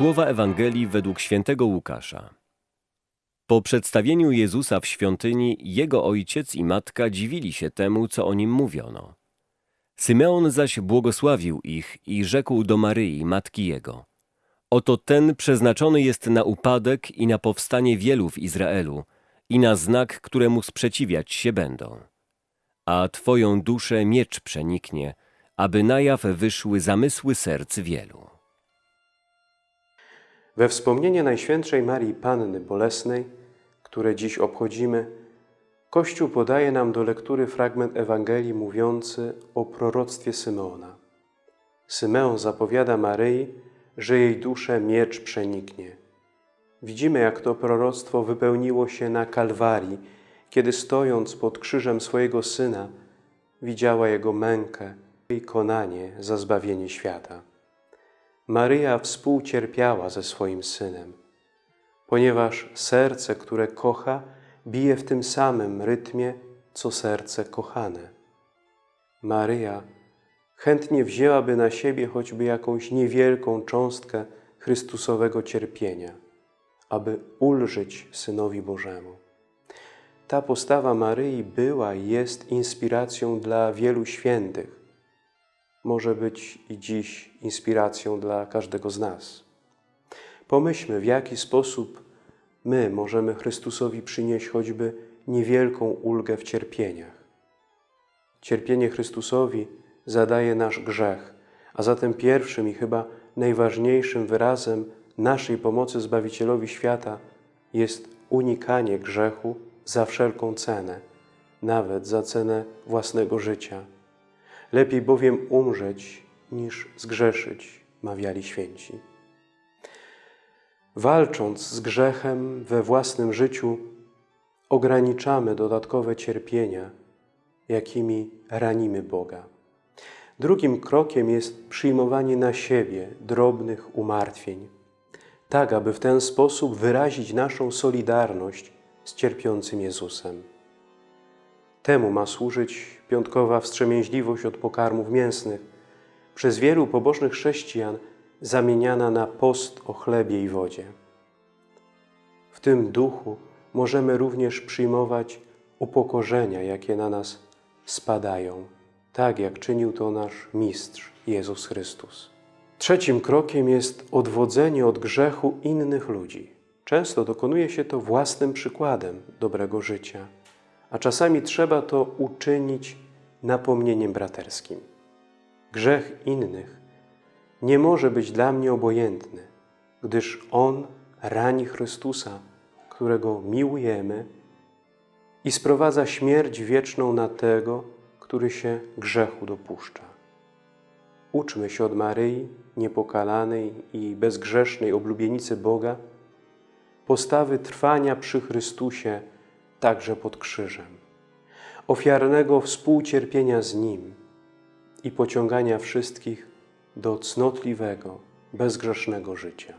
Słowa Ewangelii według świętego Łukasza. Po przedstawieniu Jezusa w świątyni, jego ojciec i matka dziwili się temu, co o nim mówiono. Symeon zaś błogosławił ich i rzekł do Maryi, matki jego: Oto ten przeznaczony jest na upadek i na powstanie wielu w Izraelu i na znak, któremu sprzeciwiać się będą. A twoją duszę miecz przeniknie, aby na jaw wyszły zamysły serc wielu. We wspomnienie Najświętszej Marii Panny Bolesnej, które dziś obchodzimy, Kościół podaje nam do lektury fragment Ewangelii mówiący o proroctwie Symeona. Symeon zapowiada Maryi, że jej duszę miecz przeniknie. Widzimy, jak to proroctwo wypełniło się na Kalwarii, kiedy stojąc pod krzyżem swojego Syna, widziała Jego mękę i konanie za zbawienie świata. Maryja współcierpiała ze swoim Synem, ponieważ serce, które kocha, bije w tym samym rytmie, co serce kochane. Maryja chętnie wzięłaby na siebie choćby jakąś niewielką cząstkę Chrystusowego cierpienia, aby ulżyć Synowi Bożemu. Ta postawa Maryi była i jest inspiracją dla wielu świętych. Może być i dziś inspiracją dla każdego z nas. Pomyślmy, w jaki sposób my możemy Chrystusowi przynieść choćby niewielką ulgę w cierpieniach. Cierpienie Chrystusowi zadaje nasz grzech, a zatem pierwszym i chyba najważniejszym wyrazem naszej pomocy Zbawicielowi świata jest unikanie grzechu za wszelką cenę, nawet za cenę własnego życia. Lepiej bowiem umrzeć niż zgrzeszyć, mawiali święci. Walcząc z grzechem we własnym życiu, ograniczamy dodatkowe cierpienia, jakimi ranimy Boga. Drugim krokiem jest przyjmowanie na siebie drobnych umartwień, tak aby w ten sposób wyrazić naszą solidarność z cierpiącym Jezusem. Temu ma służyć piątkowa wstrzemięźliwość od pokarmów mięsnych, przez wielu pobożnych chrześcijan zamieniana na post o chlebie i wodzie. W tym duchu możemy również przyjmować upokorzenia, jakie na nas spadają, tak jak czynił to nasz Mistrz Jezus Chrystus. Trzecim krokiem jest odwodzenie od grzechu innych ludzi. Często dokonuje się to własnym przykładem dobrego życia, a czasami trzeba to uczynić napomnieniem braterskim. Grzech innych nie może być dla mnie obojętny, gdyż On rani Chrystusa, którego miłujemy i sprowadza śmierć wieczną na tego, który się grzechu dopuszcza. Uczmy się od Maryi, niepokalanej i bezgrzesznej oblubienicy Boga, postawy trwania przy Chrystusie także pod krzyżem, ofiarnego współcierpienia z Nim i pociągania wszystkich do cnotliwego, bezgrzesznego życia.